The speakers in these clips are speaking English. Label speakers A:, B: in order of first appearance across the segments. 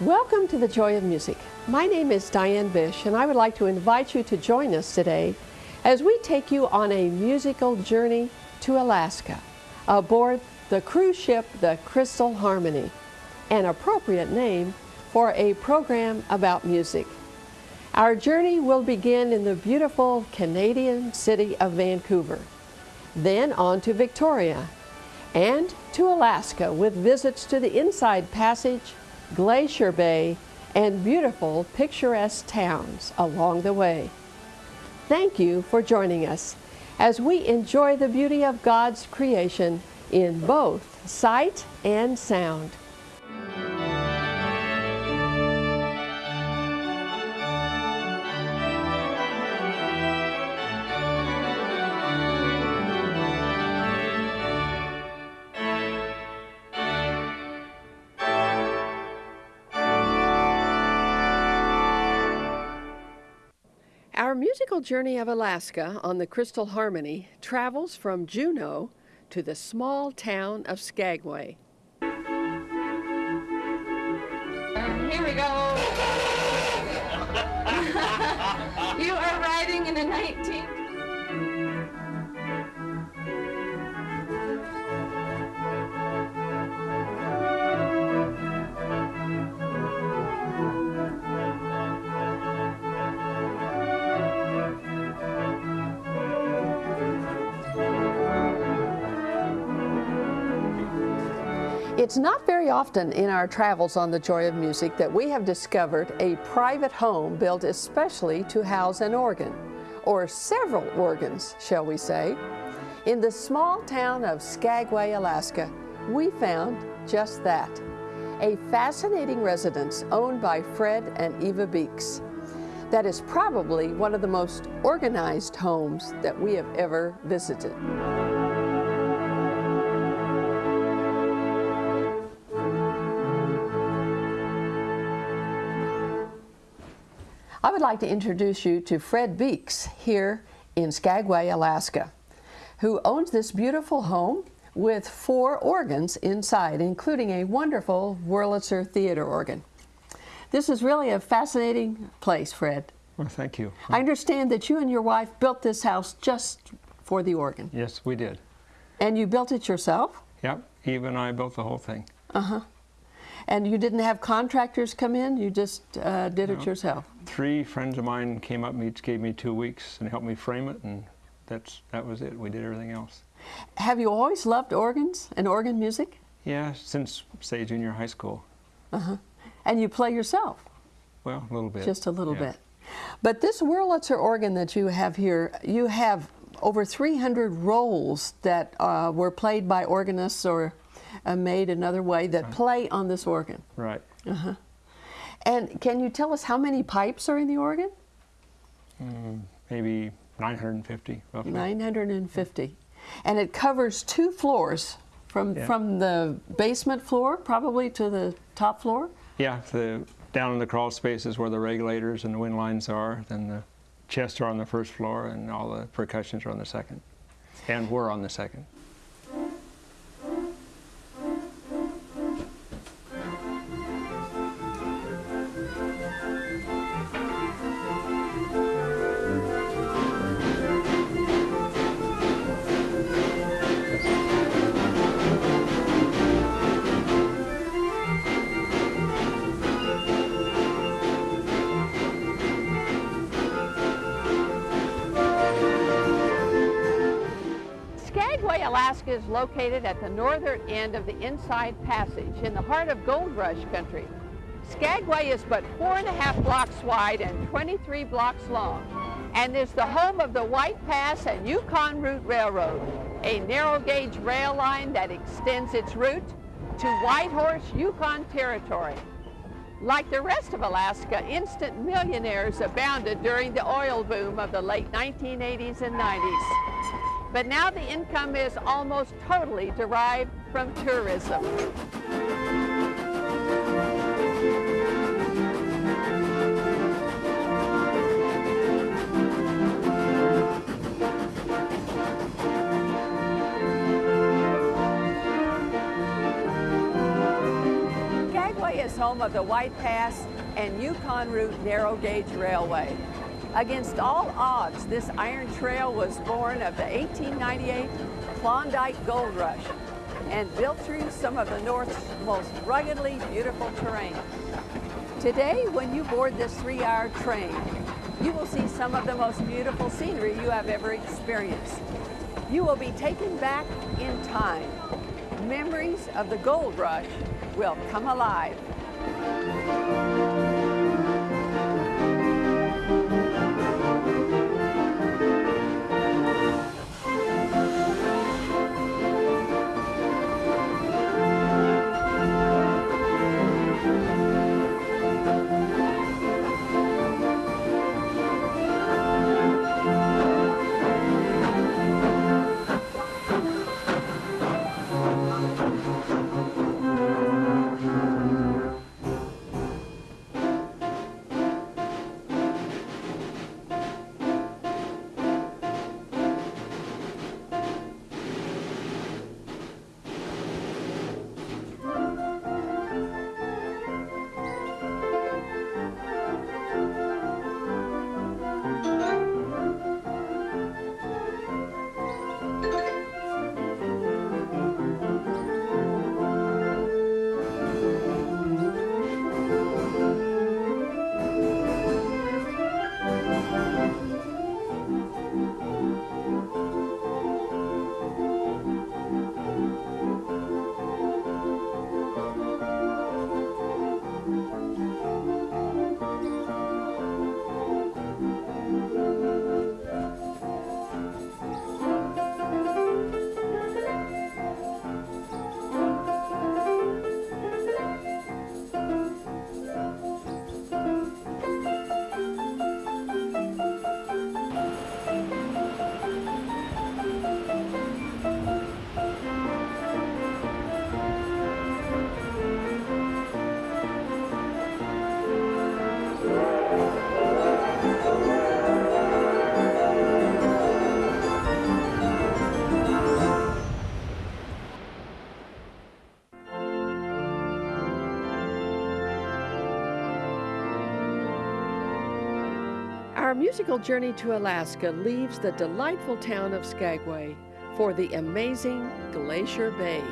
A: Welcome to the Joy of Music. My name is Diane Bish, and I would like to invite you to join us today as we take you on a musical journey to Alaska aboard the cruise ship the Crystal Harmony, an appropriate name for a program about music. Our journey will begin in the beautiful Canadian city of Vancouver, then on to Victoria, and to Alaska with visits to the Inside Passage, Glacier Bay, and beautiful picturesque towns along the way. Thank you for joining us as we enjoy the beauty of God's creation in both sight and sound. Musical journey of Alaska on the Crystal Harmony travels from Juneau to the small town of Skagway.
B: And here we go. you are riding in a 19.
A: It's not very often in our travels on the Joy of Music that we have discovered a private home built especially to house an organ, or several organs, shall we say. In the small town of Skagway, Alaska, we found just that, a fascinating residence owned by Fred and Eva Beeks. That is probably one of the most organized homes that we have ever visited. I would like to introduce you to Fred Beeks here in Skagway, Alaska, who owns this beautiful home with four organs inside, including a wonderful Wurlitzer theater organ. This is really a fascinating place, Fred.
C: Well, thank you.
A: I understand that you and your wife built this house just for the organ.
C: Yes, we did.
A: And you built it yourself?
C: Yep, Eve and I built the whole thing. Uh-huh.
A: And you didn't have contractors come in? You just uh, did it yourself?
C: Three friends of mine came up and each gave me two weeks and helped me frame it, and that's that was it. We did everything else.
A: Have you always loved organs and organ music?
C: Yeah, since say junior high school. Uh-huh.
A: And you play yourself?
C: Well, a little bit.
A: Just a little
C: yeah.
A: bit. But this Wurlitzer organ that you have here, you have over 300 rolls that uh, were played by organists or made another way that play on this organ.
C: Right. Uh-huh.
A: And can you tell us how many pipes are in the organ?
C: Maybe 950 roughly.
A: 950. And it covers two floors from,
C: Yeah.
A: from the basement floor probably to the top floor?
C: Yeah, the down in the crawl spaces where the regulators and the wind lines are. Then the chests are on the first floor, and all the percussions are on the second. And we're on the second.
A: Is located at the northern end of the Inside Passage in the heart of Gold Rush country. Skagway is but four and a half blocks wide and 23 blocks long and is the home of the White Pass and Yukon Route Railroad, a narrow gauge rail line that extends its route to Whitehorse, Yukon Territory. Like the rest of Alaska, instant millionaires abounded during the oil boom of the late 1980s and 90s. But now the income is almost totally derived from tourism.
D: Skagway is home of the White Pass and Yukon Route narrow gauge railway. Against all odds, this iron trail was born of the 1898 Klondike Gold Rush and built through some of the North's most ruggedly beautiful terrain. Today, when you board this three-hour train, you will see some of the most beautiful scenery you have ever experienced. You will be taken back in time. Memories of the gold rush will come alive.
A: Our musical journey to Alaska leaves the delightful town of Skagway for the amazing Glacier Bay.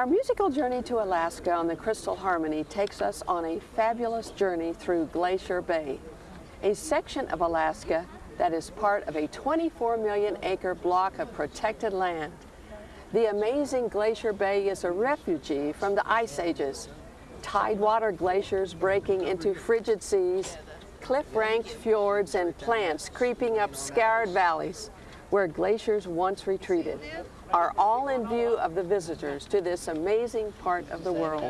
A: Our musical journey to Alaska on the Crystal Harmony takes us on a fabulous journey through Glacier Bay, a section of Alaska that is part of a 24 million acre block of protected land. The amazing Glacier Bay is a refugee from the ice ages. Tidewater glaciers breaking into frigid seas, cliff-ranked fjords and plants creeping up scarred valleys where glaciers once retreated. Are all in view of the visitors to this amazing part of the world.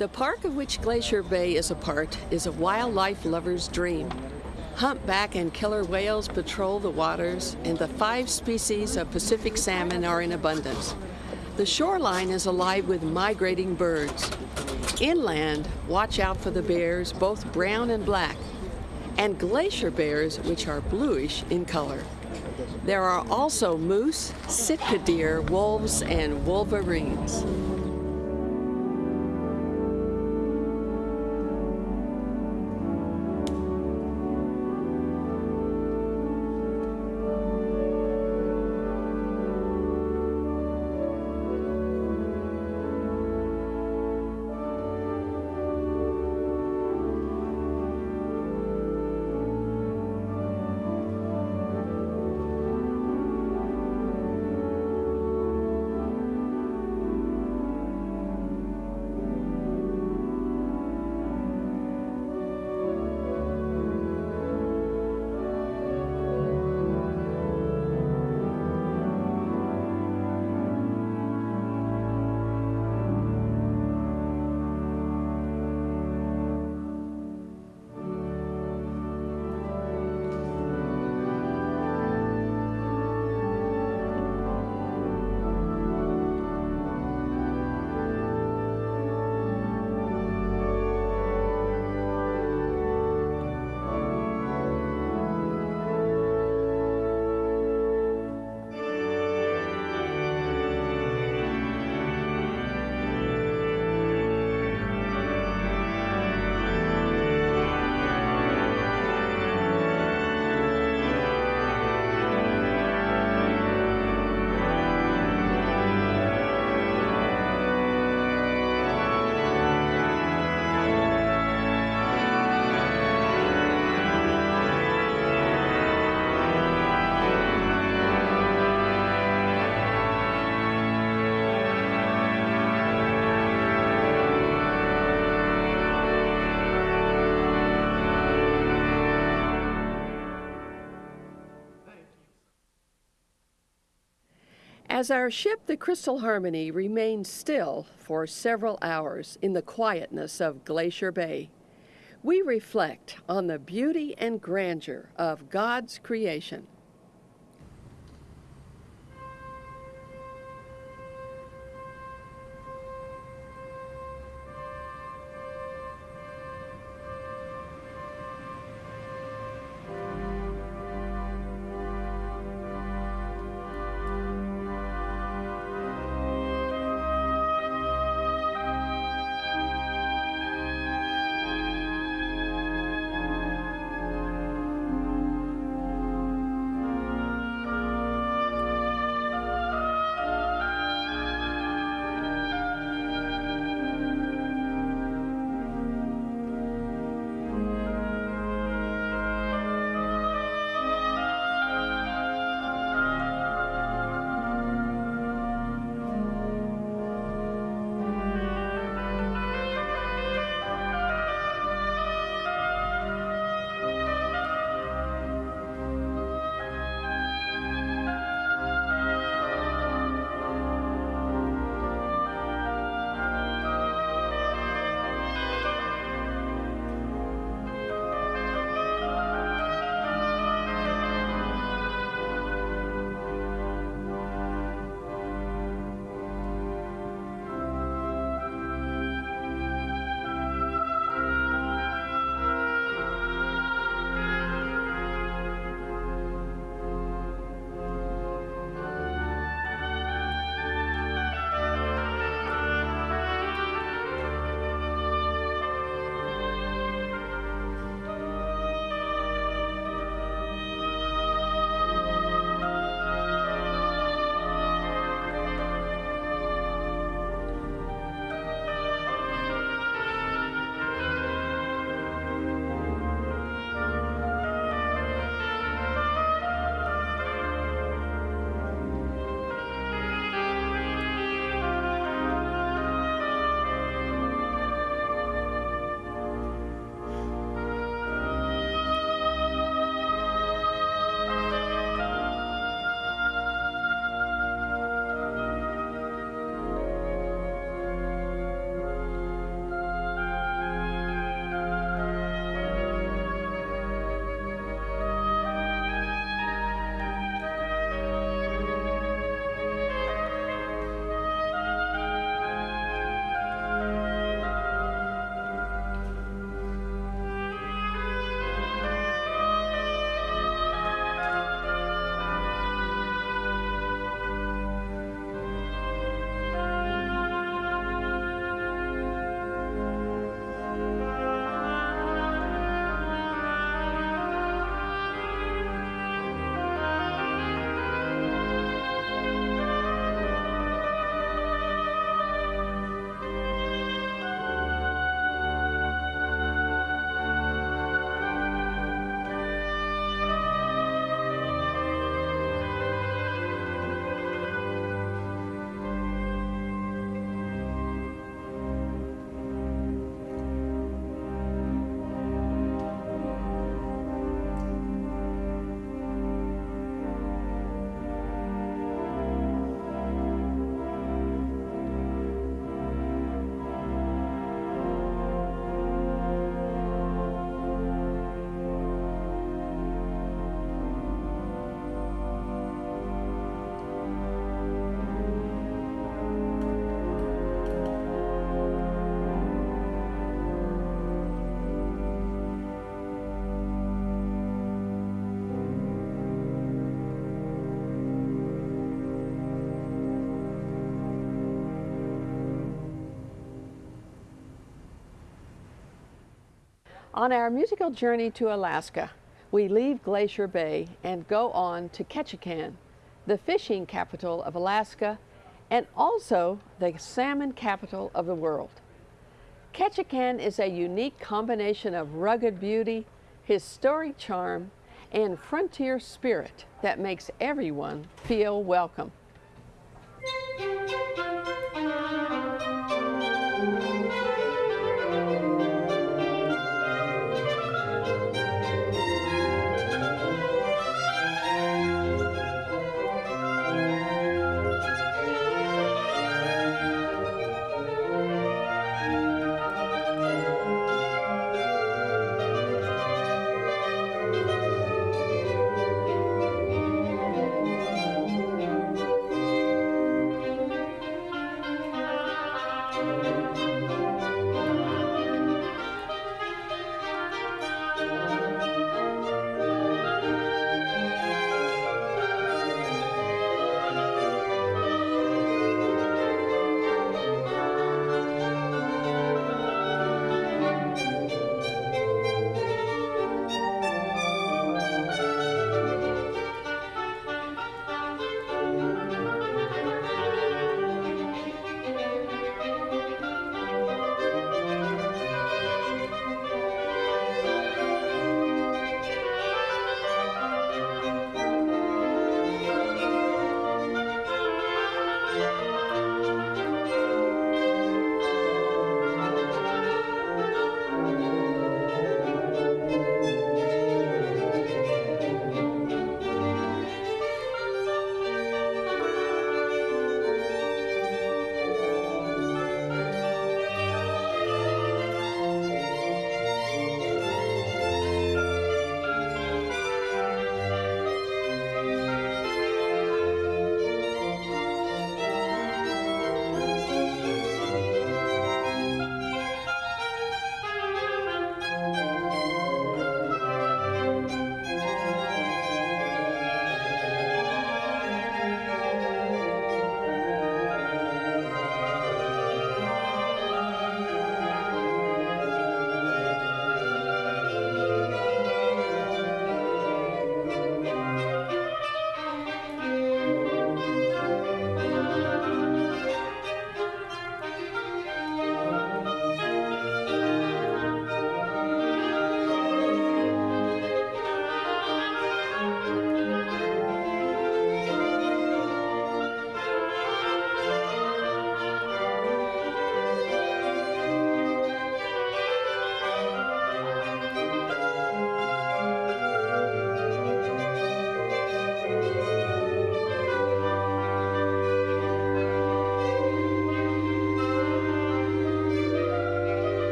A: The park of which Glacier Bay is a part is a wildlife lover's dream. Humpback and killer whales patrol the waters, and the five species of Pacific salmon are in abundance. The shoreline is alive with migrating birds. Inland, watch out for the bears, both brown and black, and glacier bears, which are bluish in color. There are also moose, sitka deer, wolves, and wolverines. As our ship, the Crystal Harmony, remained still for several hours in the quietness of Glacier Bay, we reflect on the beauty and grandeur of God's creation. On our musical journey to Alaska, we leave Glacier Bay and go on to Ketchikan, the fishing capital of Alaska and also the salmon capital of the world. Ketchikan is a unique combination of rugged beauty, historic charm, and frontier spirit that makes everyone feel welcome.